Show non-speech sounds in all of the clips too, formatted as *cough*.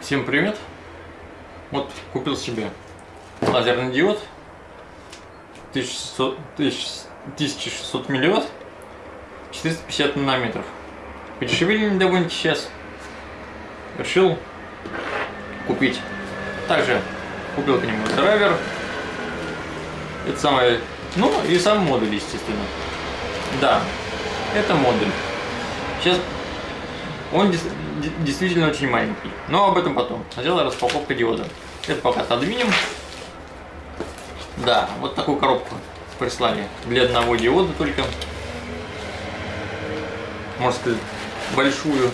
Всем привет! Вот купил себе лазерный диод 1600, 1600 миллиот 450 нанометров. Подешевели довольно сейчас. Решил купить. Также купил к нему драйвер. Это самое... Ну и сам модуль, естественно. Да, это модуль. Сейчас он действительно очень маленький. Но об этом потом. Сначала распаковка диода. Это пока отодвинем. Да, вот такую коробку прислали. Для одного диода только. Можно сказать, большую.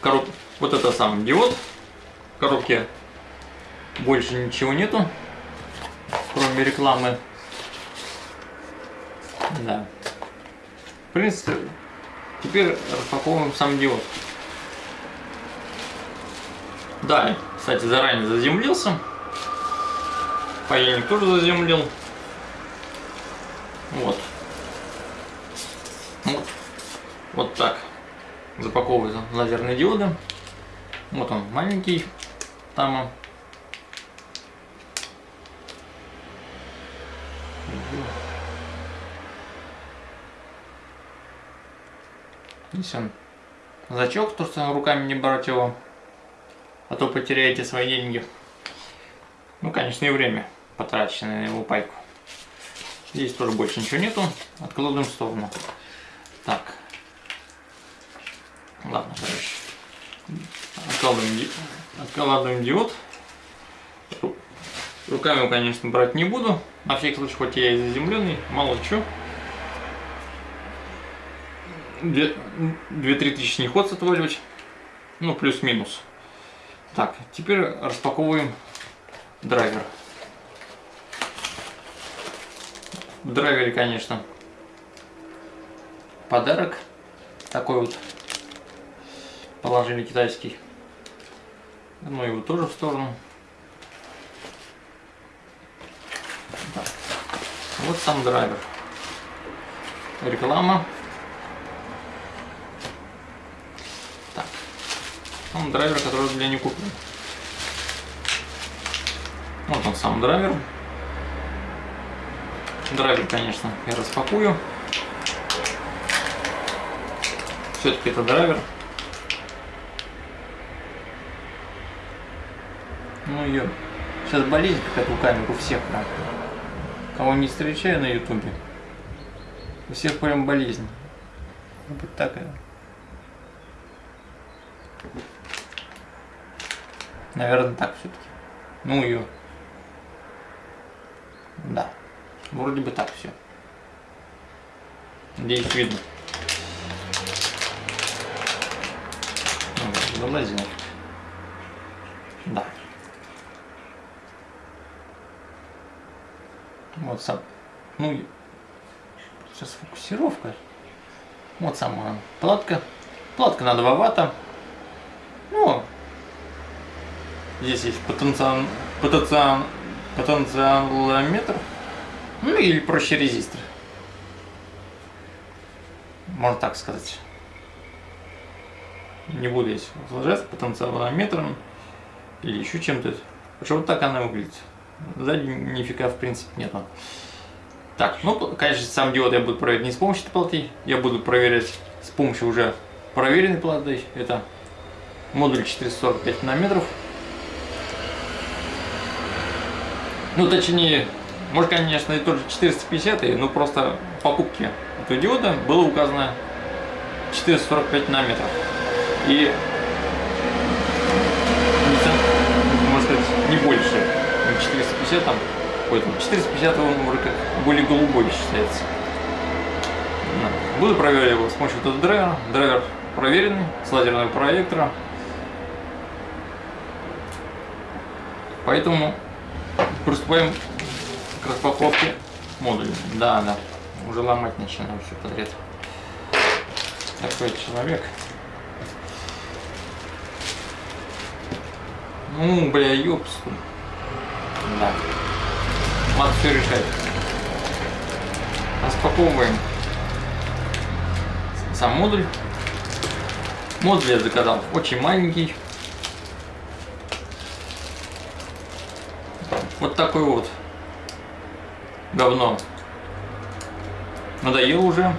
Короб... Вот это сам диод. В коробке больше ничего нету. Кроме рекламы. Да принципе, теперь распаковываем сам диод. Да, кстати, заранее заземлился. Паяльник тоже заземлил. Вот. Вот, вот так запаковываются лазерные диоды. Вот он маленький там. Здесь он зачок, то что руками не брать его, а то потеряете свои деньги. Ну, конечно, и время потраченное на его пайку. Здесь тоже больше ничего нету. Откладываем в сторону. Так. Ладно, короче. Откладываем, откладываем диод. Руками, конечно, брать не буду. На всякий случай, хоть я и заземленный, мало что. 2-3 тысячи не ход отваливать. Ну, плюс-минус. Так, теперь распаковываем драйвер. В драйвере, конечно, подарок. Такой вот положили китайский. Ну, его тоже в сторону. Так. Вот сам драйвер. Реклама. Он драйвер, который для не куплен. Вот он сам драйвер. Драйвер, конечно, я распакую. Все-таки это драйвер. Ну ее. Сейчас болезнь какая-то у камер у всех прям. Кого не встречаю на ютубе. У всех прям болезнь. Вот такая. Наверное, так все-таки. Ну ее. Да. Вроде бы так все. Надеюсь, видно. Ну, залазил. Да. Вот сам. Ну, сейчас фокусировка. Вот сама платка. Платка на 2 ватта. Ну, Здесь есть потенциал, потенциал, потенциалометр, ну или проще резистор. Можно так сказать. Не буду здесь возражать потенциалометром или еще чем-то. Потому вот так она выглядит. Сзади нифига в принципе нету. Так, ну, конечно, сам диод я буду проверять не с помощью этой платы, я буду проверять с помощью уже проверенной платы. Это модуль 445 нанометров. Ну, точнее, может, конечно, и тот же 450, но просто в покупке этого диода было указано 445 нанометров. И, можно сказать, не больше, 450 там, какой-то, 450 он уже как более голубой считается. Буду проверять его с помощью этого драйвера. Драйвер проверенный, с лазерного проектора. Поэтому Приступаем к распаковке модуля. Да, да. Уже ломать начинаю все подряд. Такой человек. Ну, бля, ёпсту. Да. Надо все решать. Распаковываем сам модуль. Модуль я заказал очень маленький. Вот такой вот говно. Надоело уже.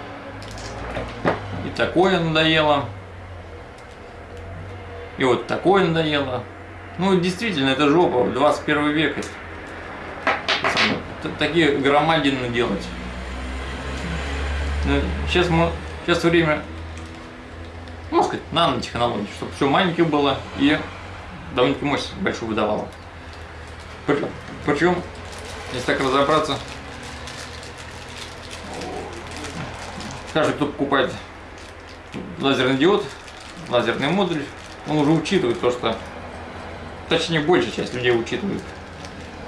И такое надоело. И вот такое надоело. Ну, действительно, это жопа, 21 век. Такие громадины делать. Сейчас, мы, сейчас время, можно сказать, нанотехнологий, чтобы все маленькое было и довольно-таки мощность большую выдавало. Причем, если так разобраться, каждый, кто покупает лазерный диод, лазерный модуль, он уже учитывает то, что, точнее, большая часть людей учитывает,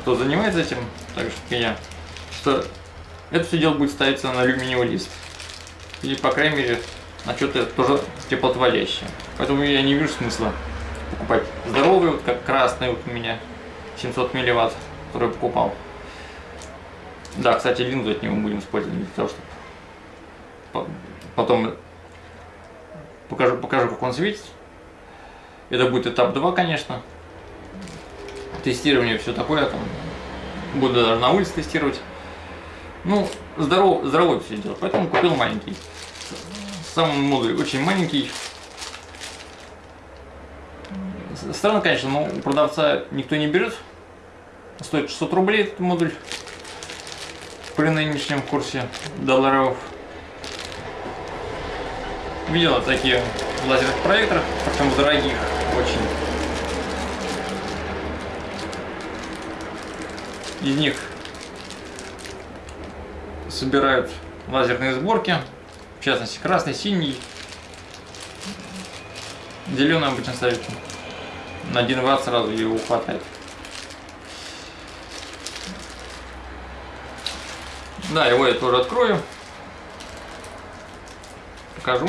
кто занимается этим, так же, как и я, что это все дело будет ставиться на алюминиевый лист. Или, по крайней мере, на что-то тоже теплотводящее. Поэтому я не вижу смысла покупать здоровый, вот как красный вот у меня 700 милливатт, который я покупал. Да, кстати, линзу от него будем использовать для того, чтобы потом покажу, покажу, как он светит. Это будет этап 2, конечно. Тестирование, все такое. Там, буду даже на улице тестировать. Ну, здоров, здоровый все делать, поэтому купил маленький. Сам модуль очень маленький. Странно, конечно, но у продавца никто не берет. Стоит 600 рублей этот модуль при нынешнем курсе долларов. Видела такие в лазерных проекторах, причем дорогих очень. Из них собирают лазерные сборки, в частности красный, синий, зеленый обычно ставят на 1 ватт сразу его хватает. Да, его я тоже открою. Покажу.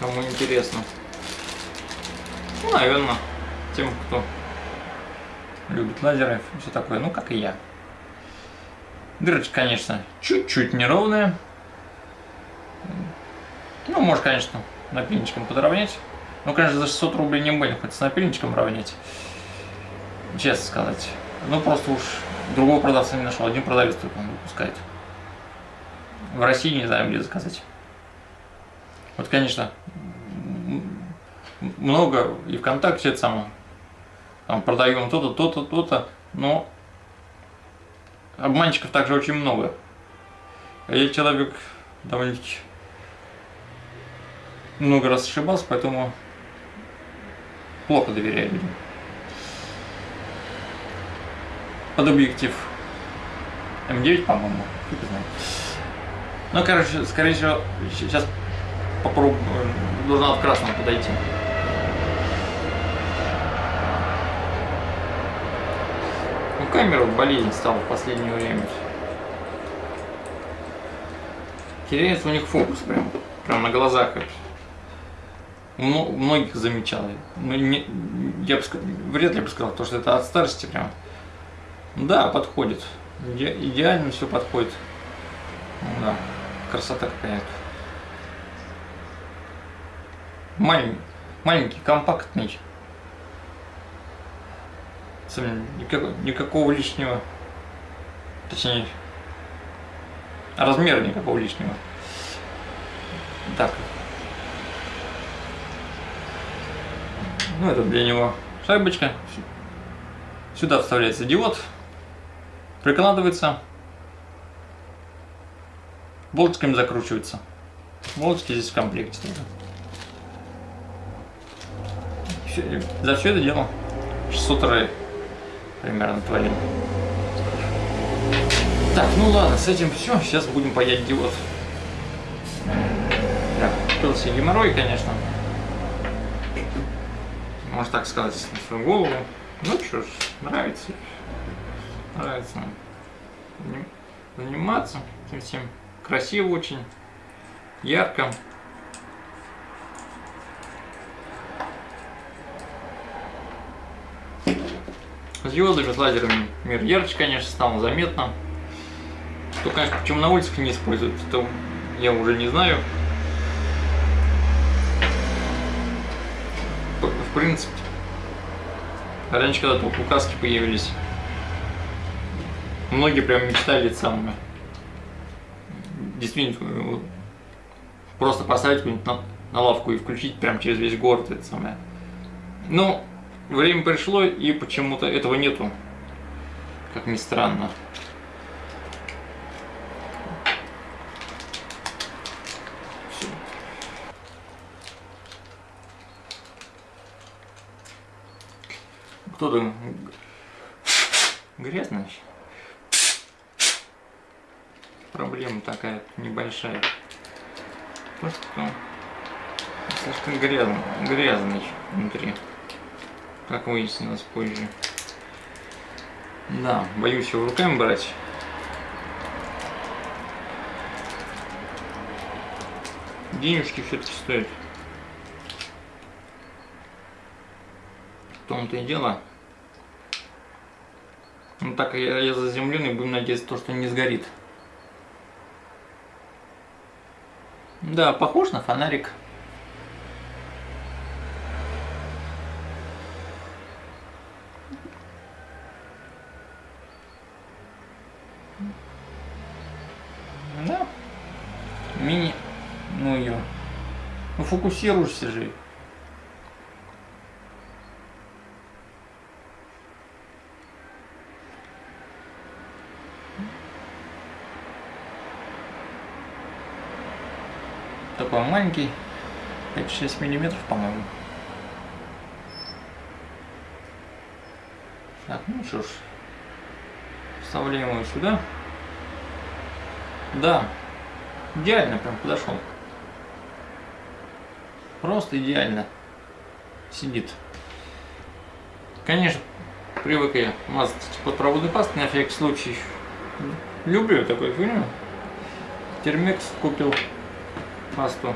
Кому интересно. Ну, наверное, тем, кто любит лазеры, все такое, ну, как и я. Дырочка, конечно, чуть-чуть неровная. Ну, может, конечно, напильничком подровнять. Ну, конечно, за 600 рублей не будем хоть с напильничком равнять. Честно сказать. Ну, просто уж другого продавца не нашел. Один продавец только он выпускает. В России не знаю, где заказать. Вот, конечно, много и ВКонтакте это самое. Там продаем то-то, то-то, то-то, но обманщиков также очень много. А я человек довольно-таки много раз ошибался, поэтому плохо доверяю людям. Под объектив М9, по-моему. Ну, короче, скорее всего, сейчас попробую, должна в красном подойти. Ну, камера болезнь стала в последнее время. Теряется у них фокус прям, прям на глазах многих замечал. Ну, я бы, вряд ли бы сказал, то, что это от старости прям. Да, подходит. Иде, идеально все подходит. Да, красота какая-то. Малень, маленький, компактный. Никакого, никакого лишнего. Точнее, размера никакого лишнего. Так, Ну, это для него шайбочка. Сюда вставляется диод. Прикладывается. Болтиками закручивается. Болтики здесь в комплекте за все это дело 600 рублей примерно творим. Так, ну ладно, с этим все. Сейчас будем паять диод. Так, купился геморрой, конечно можно так сказать, на свою голову. Ну что ж, нравится. Нравится заниматься этим всем. Красиво очень, ярко. С диодами, с лазерами мир ярче, конечно, стало заметно. То, конечно, почему на улицах не используют, то я уже не знаю. В принципе, раньше, когда только указки появились, многие прям мечтали самое. Действительно, просто поставить на, на лавку и включить прям через весь город это самое. Но время пришло, и почему-то этого нету. Как ни странно. Там? Грязно? Проблема такая небольшая. Просто слишком грязно, грязный внутри как выяснилось позже. Да, боюсь его руками брать. Денежки все-таки стоят. В том-то и дело. Ну так я, я заземленный, будем надеяться, то, что не сгорит. Да, похож на фонарик. Да. Мини. Ну ее. Ну фокусируешься же. Такой маленький. 5-6 миллиметров, по-моему. Так, ну что ж. Вставляем его сюда. Да, идеально прям подошел. Просто идеально сидит. Конечно, привык я мазать подпроводной пастой на всякий случай. Люблю такой фильм. Термекс купил пасту.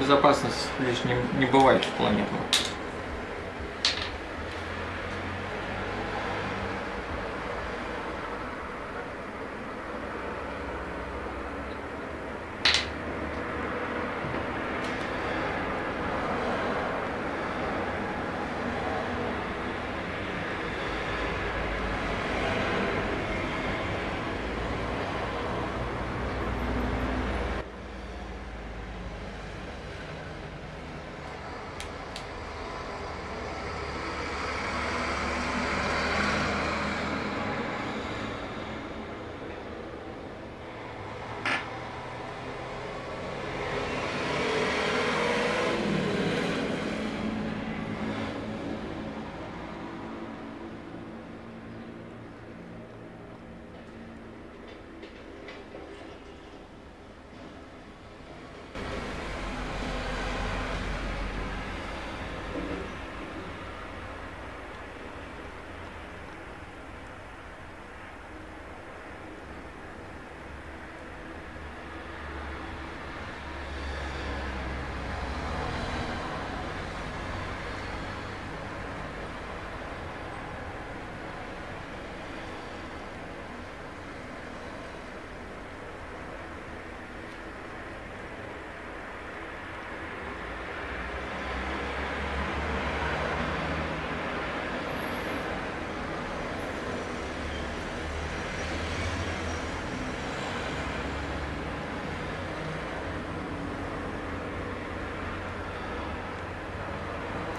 Безопасность лишней не бывает в планету.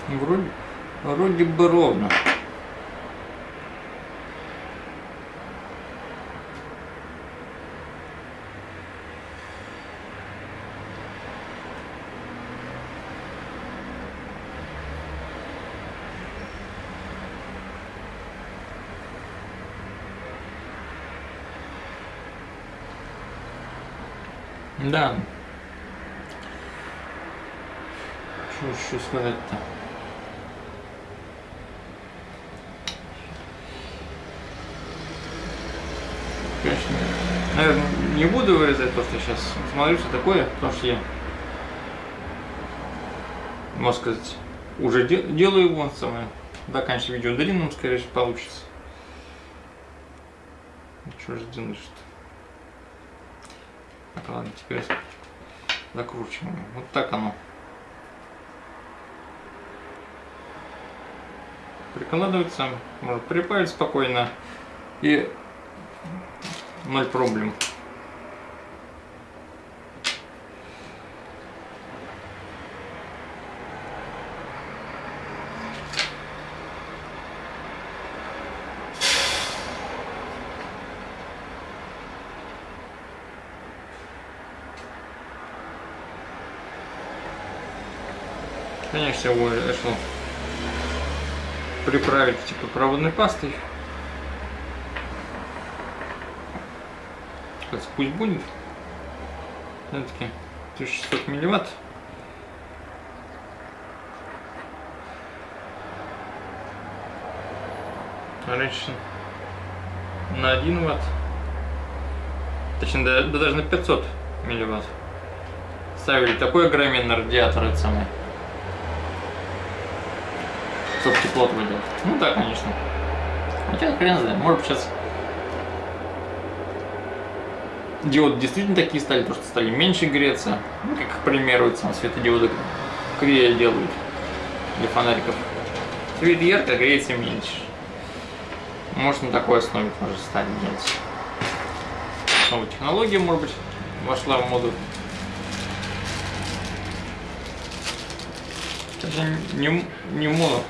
Вроде, вроде бы ровно. Да. Что еще сказать-то? Конечно. Наверное, не буду вырезать то, что сейчас смотрю, что такое, потому что я, можно сказать, уже де делаю его самое. Конечно, видео длинным, скорее всего, получится. Что же делаешь-то? Так, ладно, теперь закручиваем. Вот так оно. Прикладывается, может припаять спокойно и ноль проблем. Конечно, его решил приправить типа проводной пастой. Сейчас пусть будет. Все-таки 1600 милливатт. Раньше на 1 ватт. Точнее, да, да даже на 500 милливатт. Ставили такой огроменный радиатор, это самое чтобы тепло выделать. Ну да, конечно. Хотя хрен знает, может сейчас диоды действительно такие стали, то что стали меньше греться. Ну, как, к примеру, сам светодиоды крия делают для фонариков. Свет ярко, греется меньше. Может на такой основе тоже стали делать. Новая технология, может быть, вошла в моду. Даже не, не моду,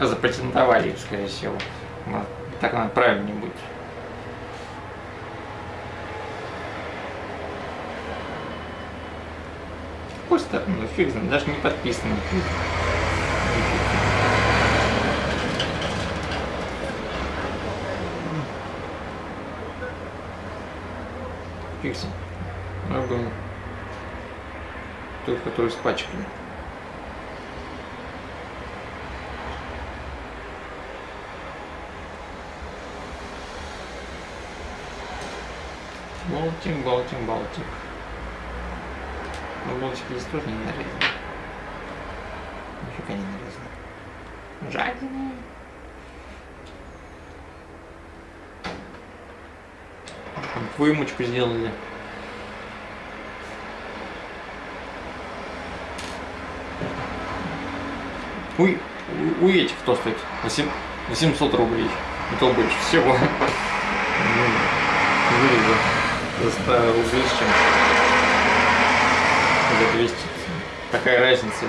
запатентовали их, скорее всего. Так надо правильнее будет. Пусть так, ну фиг знает, даже не подписан. Фиг знает. Надо тот, который с пачками. Болтик, болтик, болтик. Но болтик здесь тоже не нарезан. Нифига не нарезан. Жадина. Вымочку сделали. Уй, у, у этих кто стоит? 8, 800 рублей. Это больше всего. Вырезал за 100 рублей с чем за 200. Такая разница.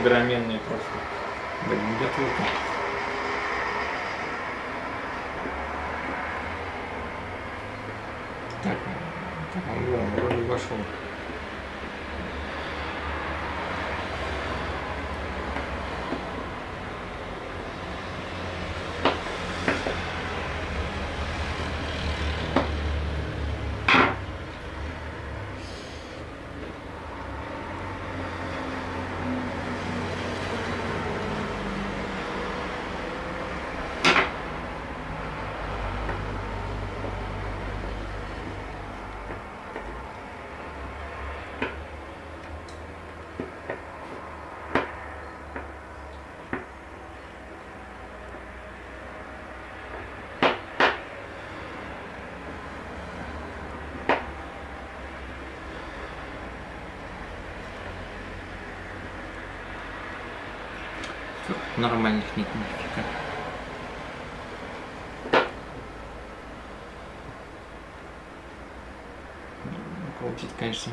Огроменная просто. Блин, где тут? Так, так он вроде вошел. Нормальных нет нифига. Крутить, конечно,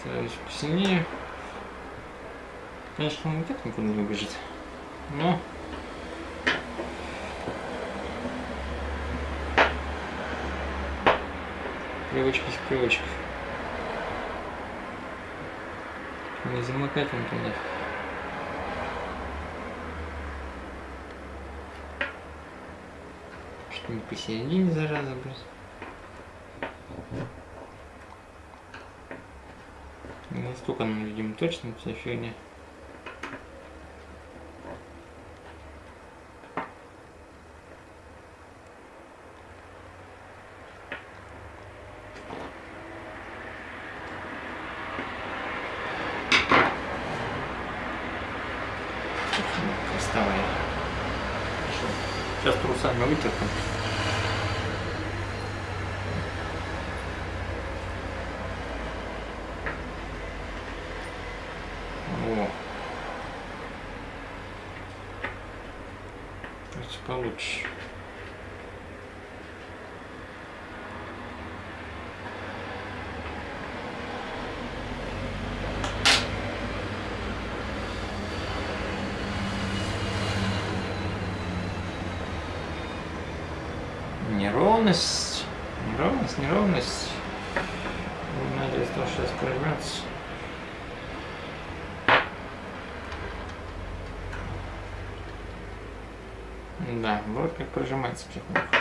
стараюсь посильнее. Конечно, он и так никуда не убежит. Но привычка с привычкой. Не замыкать он туда. Не посередине, зараза, блядь. Настолько нам, видимо, точно вся фигня. Неровность, неровность, неровность. Надеюсь, что сейчас прорвется. Да, вот как прожимается потихоньку.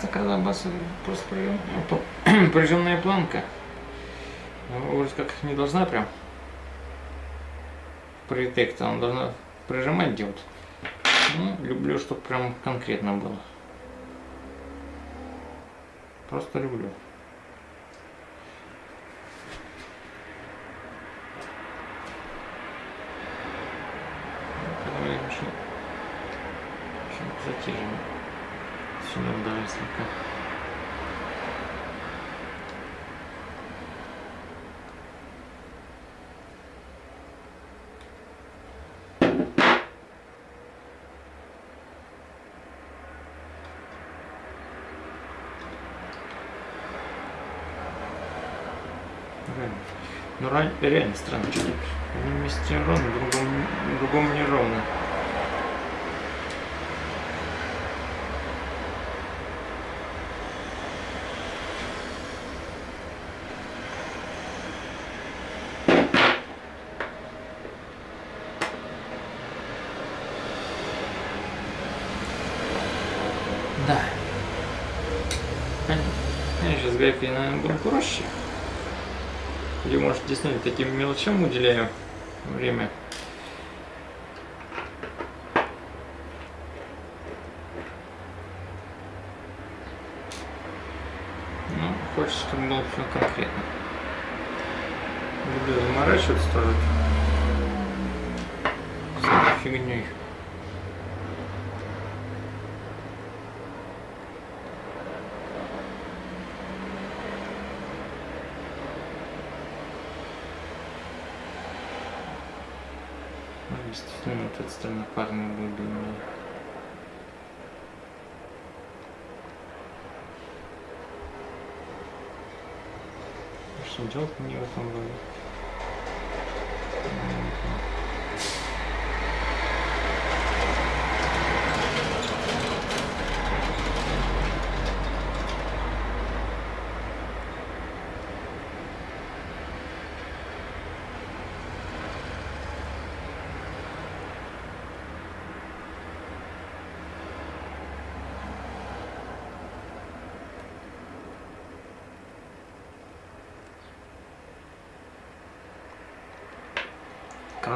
Такая лабаса просто прижим- *clears throat* прижимная планка. Ну, Вроде как не должна прям притек, она должна прижимать делать. Ну, люблю, чтобы прям конкретно было. Просто люблю. Давай еще, еще затяжем. Сюда даже слегка. Реально. Ну, ра- реально странно, что одном месте ровно, другом, другом не ровно. Да. Я сейчас гайкой, наверное, буду проще. Или, может, действительно таким мелочам уделяю время. Ну, хочется, чтобы было все конкретно. Люблю заморачиваться тоже. Всякой фигней. Действительно, вот эта сторона парная будет длиннее. Что делать мне в этом роде?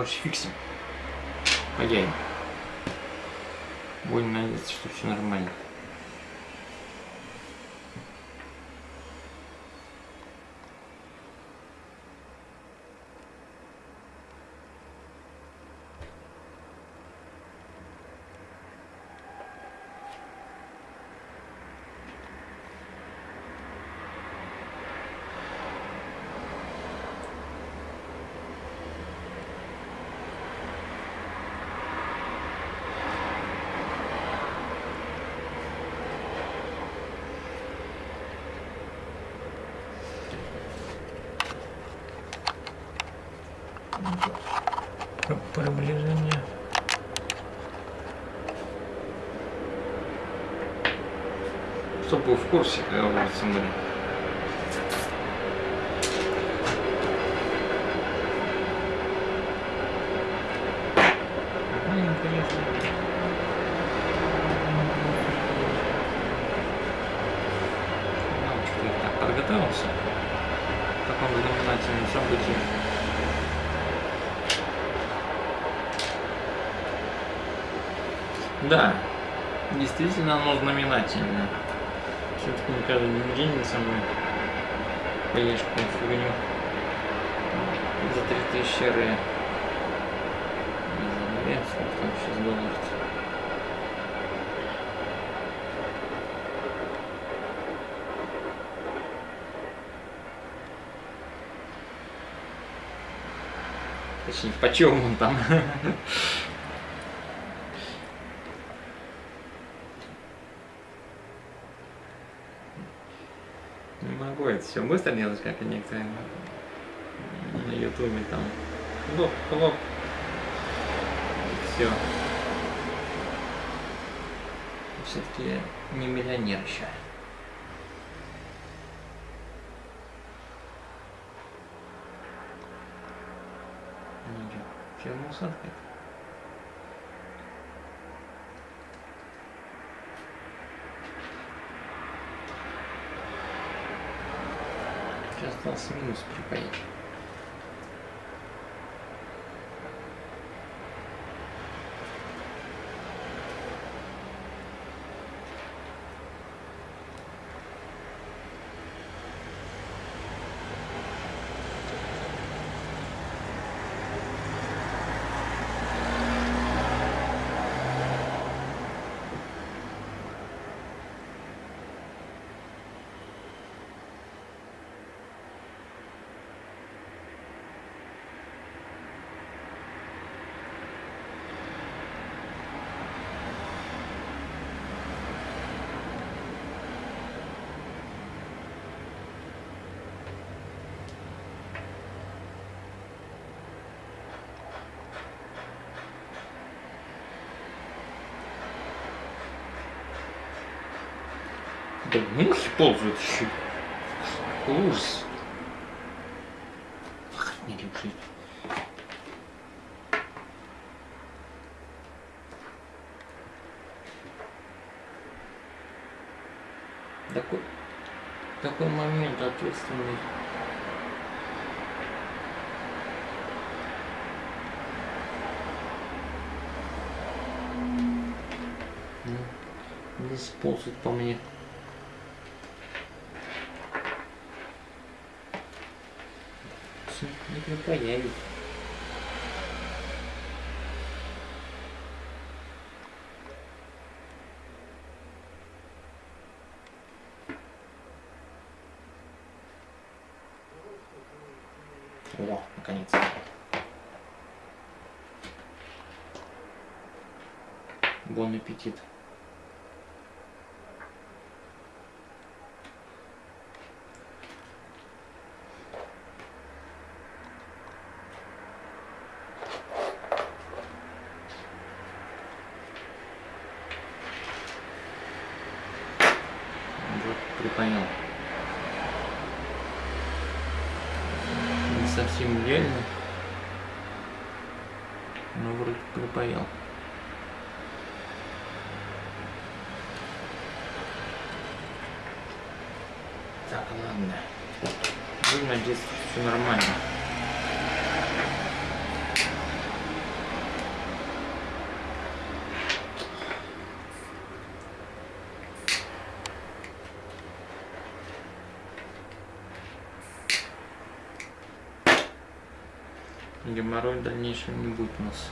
Короче, фиксим. Паяем. Будем надеяться, что все нормально. Про- Приближение. Чтобы был в курсе, когда улица были. Подготовился к такому знаменательному событию. Да, Действительно, оно знаменательно. Каждый день мной поешь какую фигню за 3000 ре. Не знаю, сколько там сейчас долларов. Точнее, почем он там? *laughs* Не могу это все быстро делать, как и некоторые на ютубе там. Хлоп, хлоп. Все. Все-таки не миллионер еще. Ну что, фирма усадка? Сейчас conseguiu explicar aí. Да мухи ползают еще. Ужас. Не люблю. Такой, такой момент ответственный. Ну, Здесь ползают по мне. Припаяют. О, наконец. Бон аппетит. Вот, припонял. Не совсем реально. Но вроде припаял. Так, ладно. Будем надеяться, что все нормально. Геморрой в дальнейшем не будет у нас.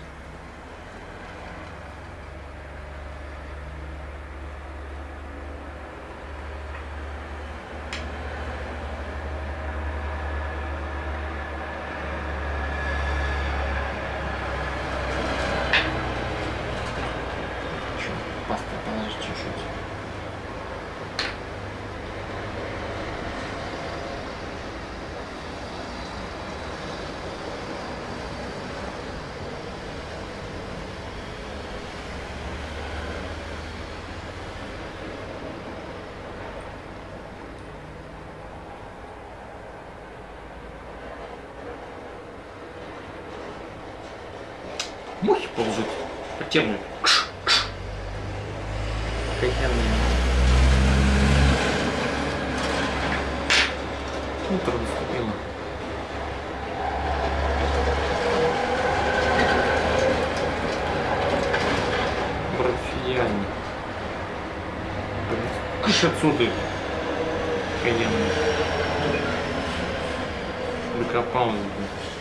Чё, пасту положить чуть-чуть. Мухи ползут по тему. Кш, кш. Наступило. Брат, идеально. Кыш отсюда. Каенный. Докопалась, блин.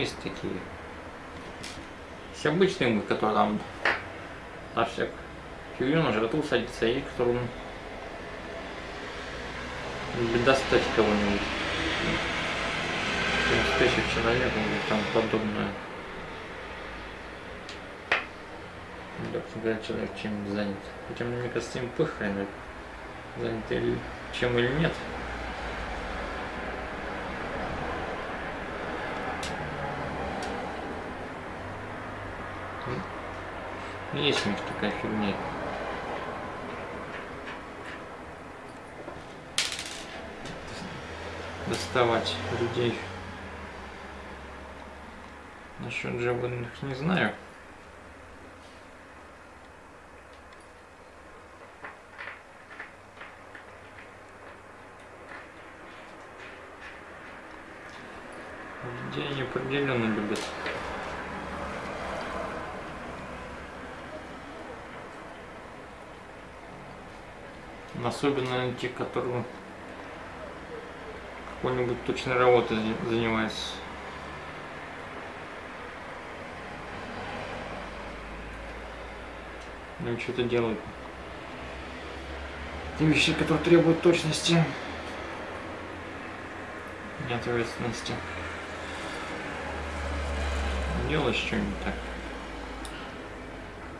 Есть такие. Есть обычные мы, которые там на всяк фигню на жратву садится, и которым достать кого-нибудь. 70 тысяч человек или там подобное. Да, когда человек чем занят. Хотя мне кажется, им похрен, занят или чем или нет. Есть у них такая фигня. Доставать людей. Насчет животных не знаю. Людей они определенно любят. Особенно те, которые какой-нибудь точной работой занимаются. Ну что-то делают. Те вещи, которые требуют точности и ответственности. Делаешь что-нибудь так.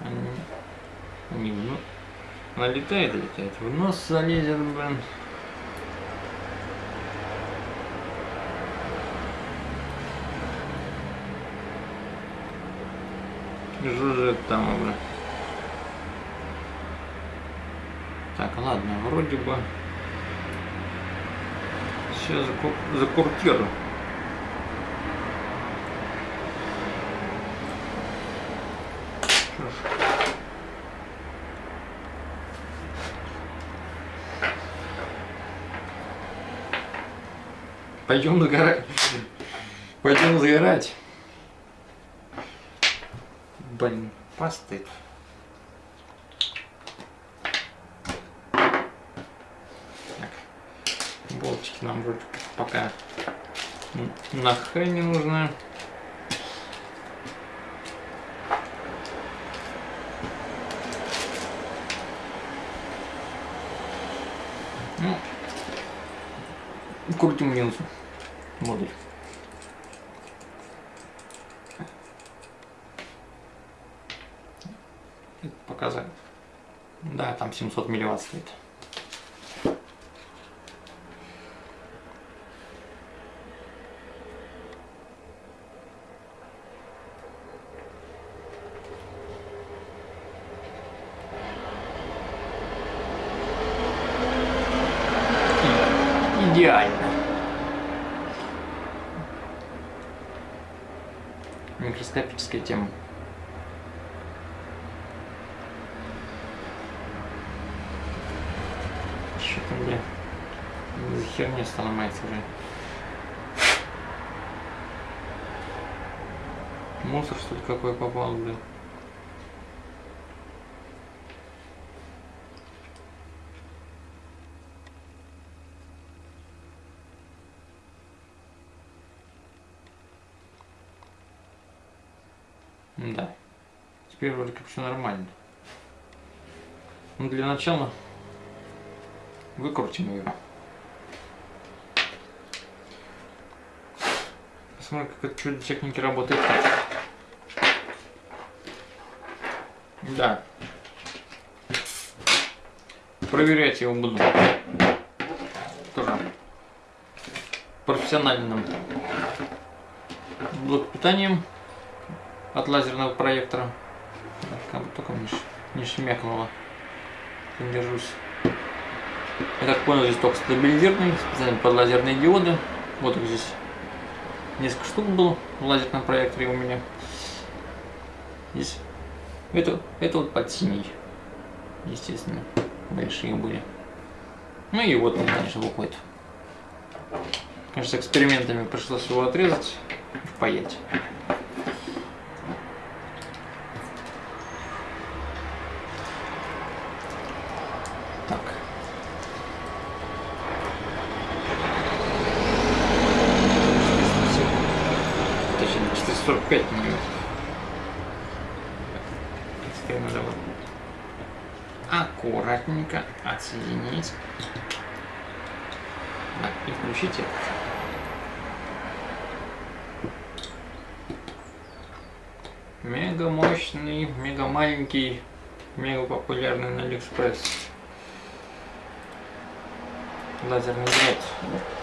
Они, они ну, Налетает, летает. В нос залезет, блин. Жужжит там, блин. Так, ладно, вроде бы все закуртирую. Пойдем загорать. Пойдем загорать. Блин, постыд. Так. Болтики нам вроде пока на х не нужны. Ну, крутим минус модуль. показать. Да, там 700 милливатт стоит. Идеально. Микроскопическая тема. Что-то мне за херня сломается уже. Мусор что-то какой попал, блин. Да. Теперь вроде как все нормально. Ну, для начала выкрутим ее. Посмотрим, как это чудо техники работает. Да. Проверять его буду. Тоже профессиональным блок питанием от лазерного проектора. Только не шмякнуло. Не держусь. Я так понял, здесь только стабилизированный, специально под лазерные диоды. Вот их здесь несколько штук было в лазерном проекторе у меня. Здесь это, это вот под синий, естественно. большие были. Ну и вот он, конечно, выходит. Конечно, экспериментами пришлось его отрезать и впаять. Так. Точнее, 445 миллиметров. Теперь надо вот аккуратненько отсоединить. Так, и включите. Мега мощный, мега маленький, мега популярный на Алиэкспресс. Лазерный дрот.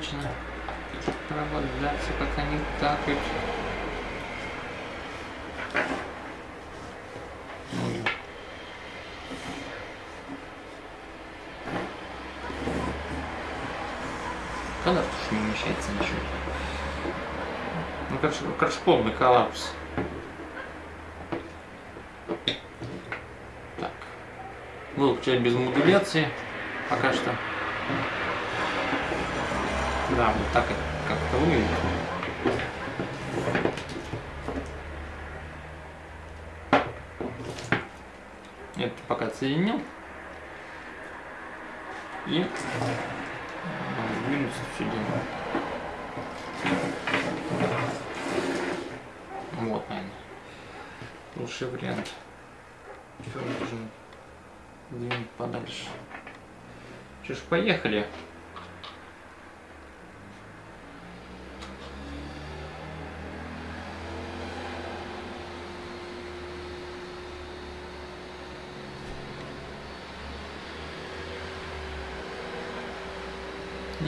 Вечно проводятся, как они такают. Когда уж не умещается ничего. Ну, короче, короче, полный коллапс. Так. Выключаем без модуляции пока что. Да, вот так как-то выглядит. Это пока отсоединил. И сдвинуться все дело. Вот, наверное. Лучший вариант. Все нужно двинуть подальше. Что ж, поехали.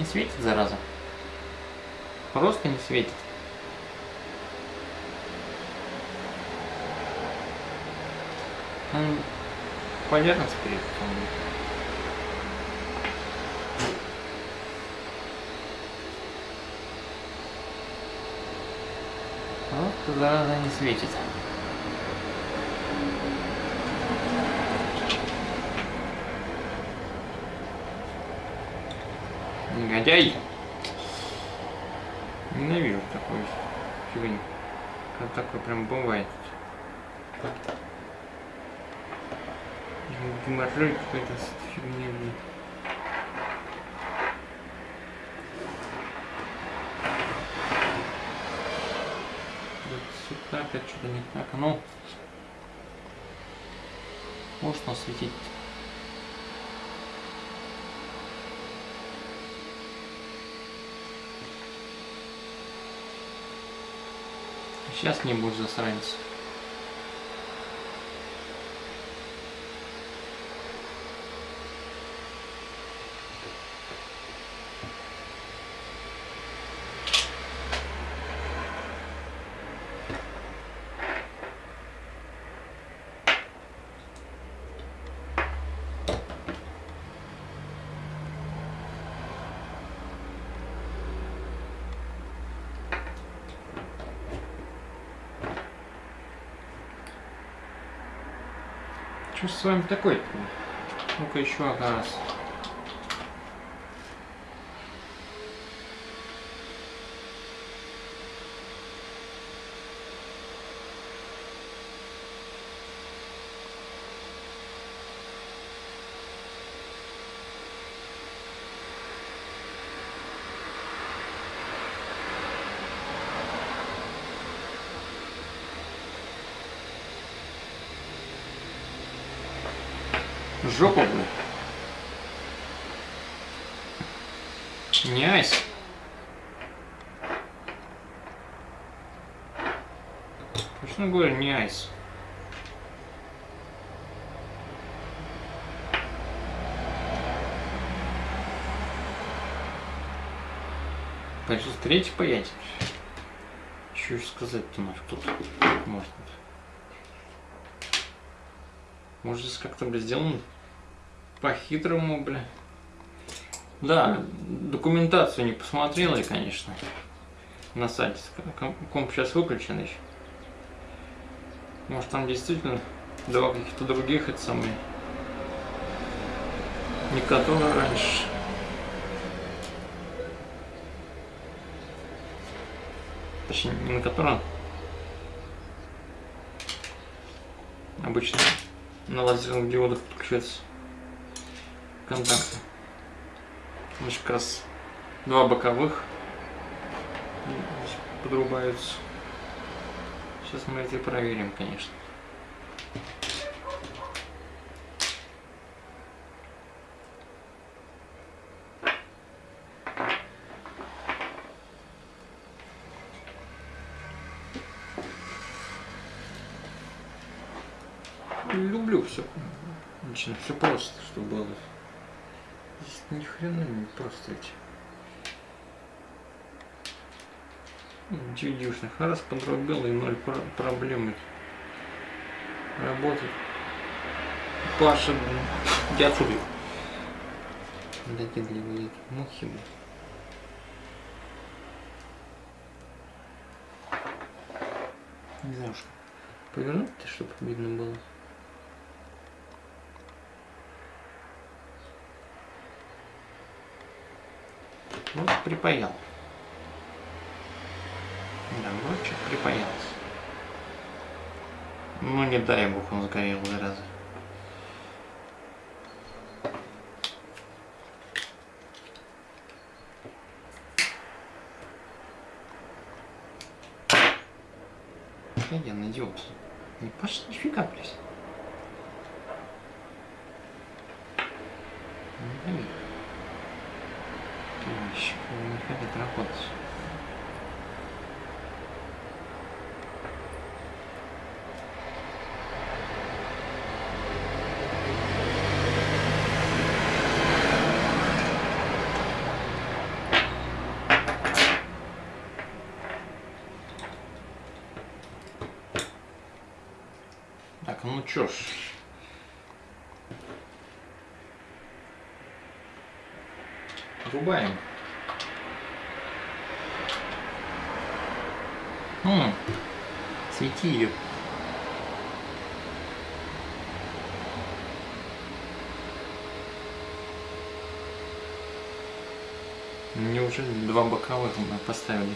Не светит, зараза. Просто не светит. Он поверхность перед Вот зараза не светит. Негодяй! Ненавижу такой фигню. Как такое прям бывает. Геморрой какой-то с фигней. Вот сюда опять что-то не так. Ну, может осветить. Сейчас не будешь засранец. Что с вами такое? Ну-ка еще раз. Жопу, блин. Не айс. Точно говорю, не айс. Пойти третий паять. Что еще сказать-то нафиг тут может. Может здесь как-то бы сделано? по-хитрому, бля. Да, документацию не посмотрела я, конечно, на сайте. Ком- Комп сейчас выключен еще. Может там действительно два каких-то других, это самые, не которые раньше. Точнее, не на котором. Обычно на лазерных диодах подключаются контакты. Значит, как раз два боковых подрубаются. Сейчас мы это и проверим, конечно. Люблю все. Очень все просто, чтобы было. Здесь ни хрена не просто эти. Чудишных. Раз подрубил и ноль про- проблем. Работает. Паша. Иди отсюда. Докидливые мухи, блин. Не знаю, что повернуть-то, чтобы видно было. Вот припаял. Что припаялся. Ну не дай бог он сгорел, зараза. Я идиот. Не пошли, нифига, блядь. Не Товарищ, не хотят работать. Так, ну чё ж. Рубаем. М, Свети ее. Неужели два боковых мы поставили?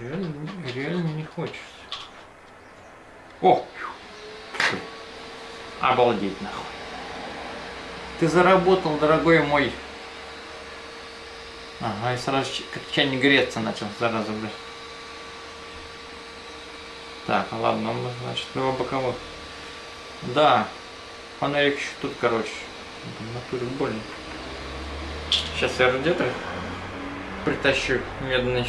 Реально, реально не хочется. О! Обалдеть нахуй. Ты заработал, дорогой мой. Ага, и сразу как чайник греться начал, зараза, бля. Так, ладно, ну, значит, два боковых. Да, фонарик еще тут, короче. Натуре больно. Сейчас я радиатор притащу медный.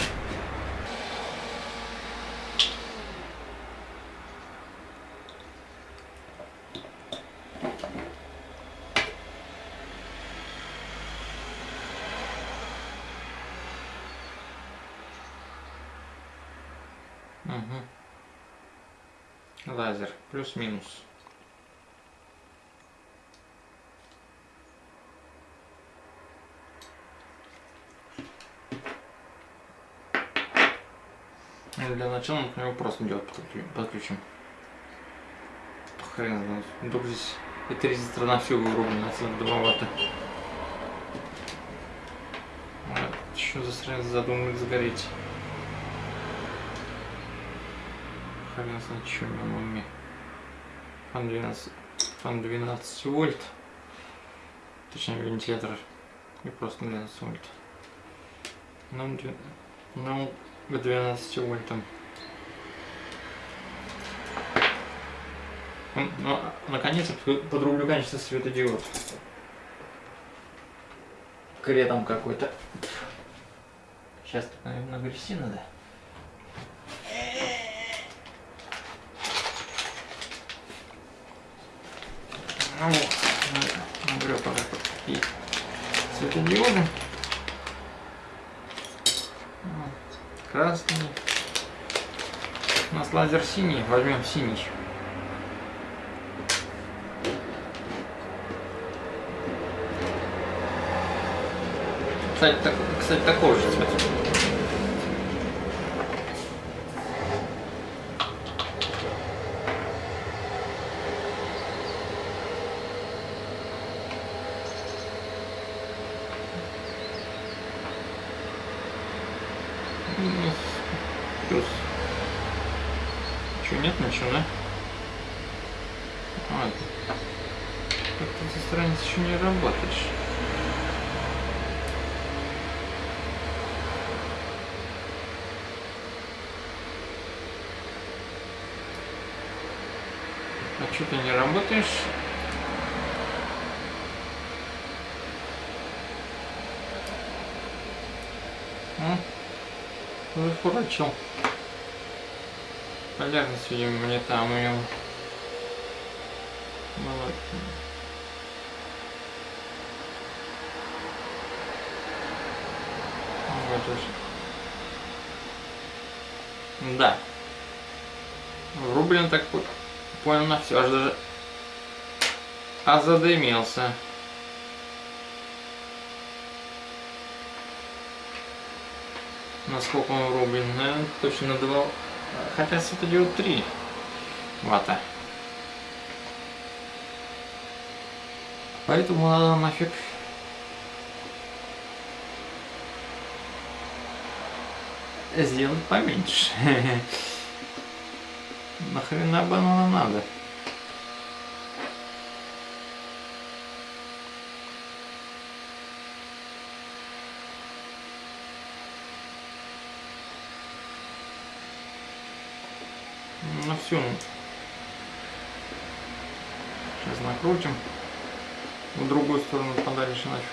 Угу. Лазер. Плюс-минус. Ну, Для начала мы к нему просто диод подключим. Хрен знает. Вдруг здесь эта резистор на всю вырублена, это 2 ватта. А, Что за срань задумали сгореть? Хрен знает, меня на уме. Фан 12, фан 12 вольт. Точнее, вентилятор. И просто 12 вольт. Нам, дв- нам к 12 вольтам. М, Ну, наконец-то под- подрублю качество светодиод. Кретом какой-то. Сейчас, наверное, нагрести надо. Ну вот, нагрел пока. И светодиоды. Вот. Красный. У нас лазер синий, возьмем синий. Кстати, так, кстати такого же цвета. Минус, плюс. Че, нет ничего, да? А, как ты со страниц еще не работаешь. А что ты не работаешь? А? Зафурачил. Полярность, видимо, не там у него. Молодец. Вот уж. Да. Врублен так по- на все, даже а. Насколько он? Наверное, точно на 2. Хотя светодиод 3 ватта. Поэтому надо нафиг сделать поменьше. *laughs* Нахрена оно надо? Ну все. Сейчас накрутим. В другую сторону подальше нафиг.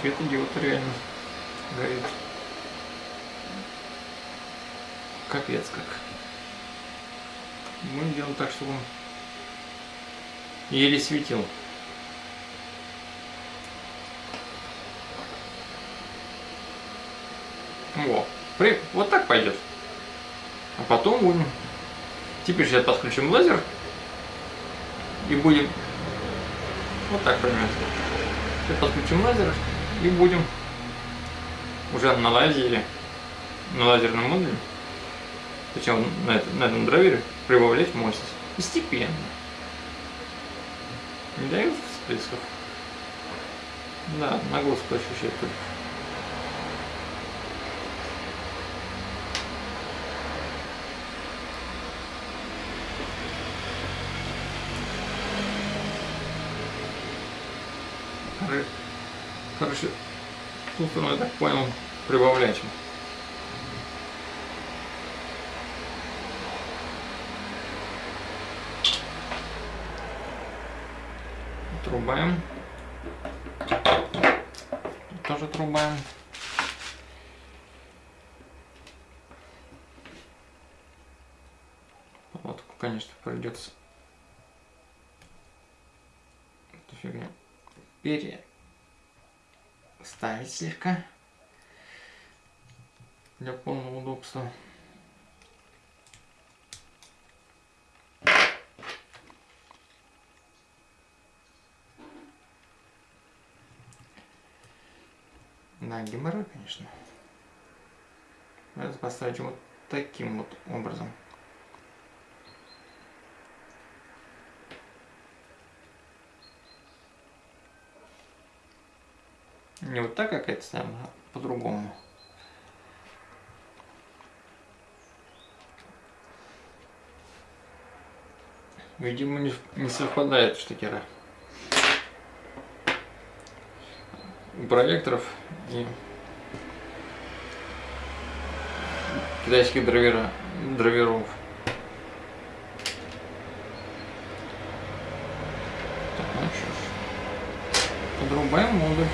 Светодиод реально горит. Капец как. Будем делать так, чтобы он еле светил. Во. При... Вот так пойдет. А потом будем. Теперь сейчас подключим лазер. И будем. Вот так примерно. Сейчас подключим лазер и будем уже на лазере, на лазерном модуле, причем на, это- на этом драйвере, прибавлять мощность. Постепенно. Не дают всплесков. Да, нагрузку ощущать только. Коры- Короче, тут он, я так понял, прибавлять. Трубаем. Тут тоже трубаем. Палатку, конечно, придется эту фигню переставить слегка для полного удобства. Да, геморрой, конечно. Надо поставить вот таким вот образом. Не вот так, как это ставим, а по-другому. Видимо, не, не совпадает штекера. Проекторов и китайских драйвера, драйверов. Так, ну что ж. Подрубаем модуль.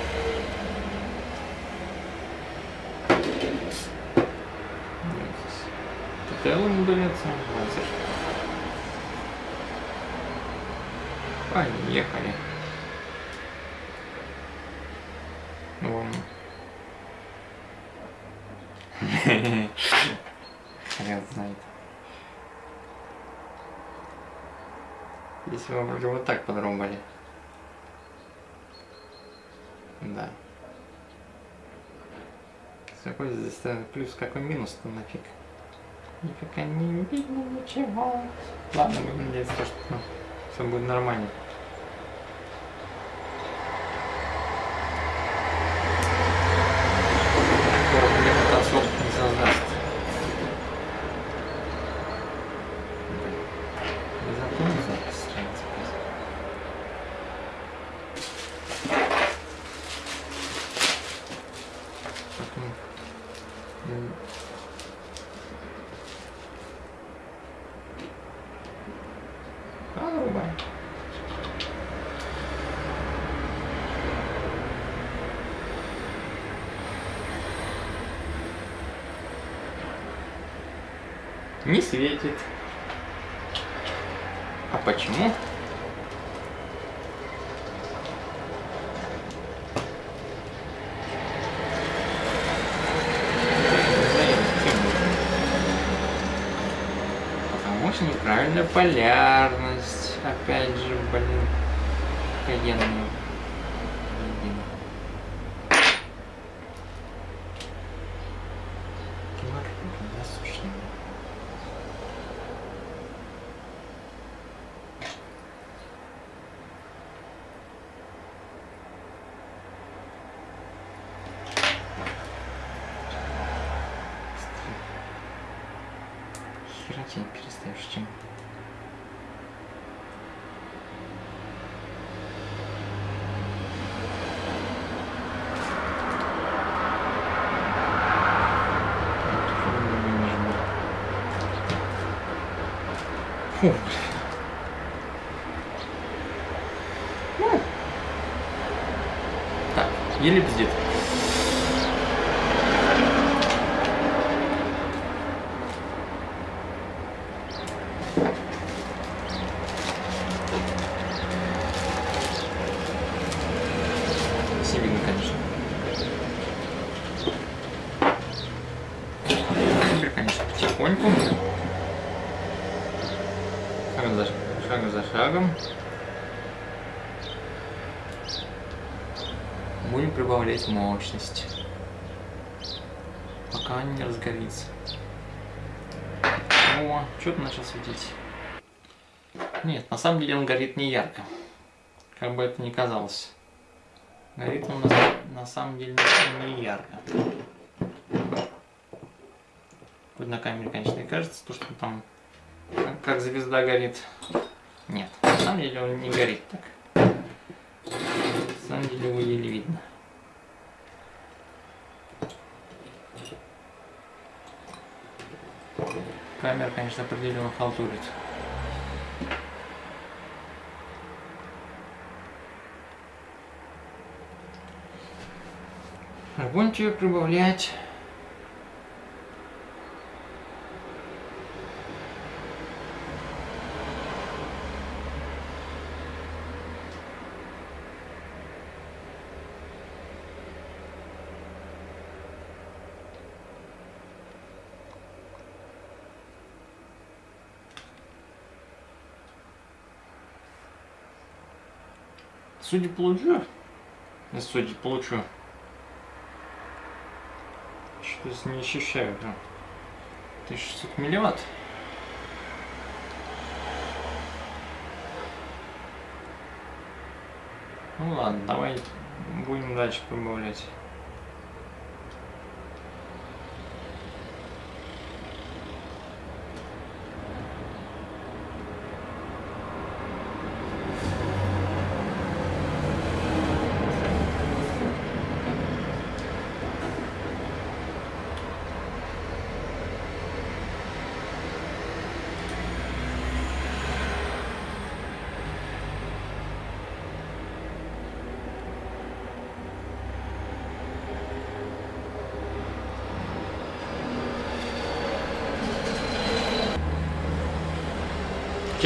Модуляция, лазер. Поехали. Вон. *laughs* Хрен знает. Если мы вроде вот так подрубали. Да. Какой здесь плюс, какой минус-то нафиг? Нифига не видно ничего. Ладно, будем надеяться, что все будет нормально. Скоро мне особо не создаст. Зато не запись становится. Поэтому, м, А, врубаем. Не светит. А почему? Потому что неправильная полярность. Опять же, блин. Каенная. Блин. Килограмм, да, сущный. Хера не перестаешь чем. Фу, блин. Ну. Так, еле бздит. Все видно, конечно. Теперь, конечно, потихоньку. Шаг за, шаг за шагом. Прибавлять мощность. Пока не разгорится. О, что-то начал светить. Нет, на самом деле он горит не ярко. Как бы это ни казалось. Горит он на, на самом деле не ярко. Хоть на камере, конечно, и кажется, то, что там как, как звезда горит. Нет, на самом деле он не горит так. На самом деле его еле видно. Камера, конечно, определенно халтурит. Будем тебе прибавлять. Судя получу, судя получу, что-то не ощущаю прям. 1600 милливатт. Ну ладно, давай будем дальше прибавлять.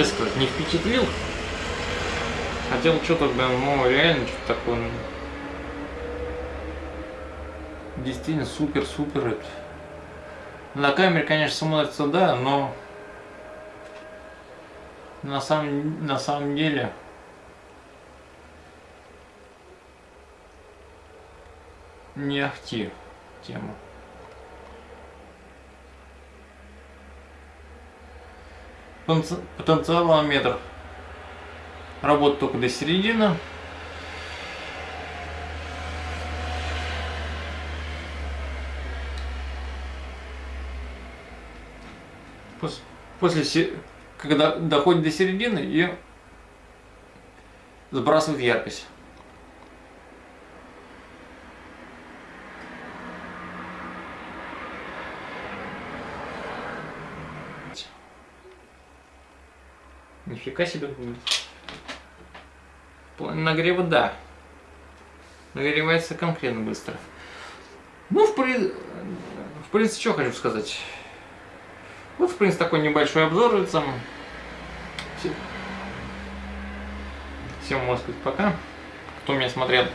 Честно сказать, не впечатлил. Хотел что-то, блин, ну реально что-то такое. ну, Действительно супер-супер. На камере, конечно, смотрится, да, но на самом, на самом деле не ахти тема. Потенци- Потенциалометр работает только до середины. Пос- После, когда доходит до середины и сбрасывает яркость. Нифига себе. В плане нагрева, да. Нагревается конкретно быстро. Ну, в, при... в принципе, что хочу сказать. Вот, в принципе, такой небольшой обзор. Всем, Всем, можно сказать, пока. Кто меня смотрел.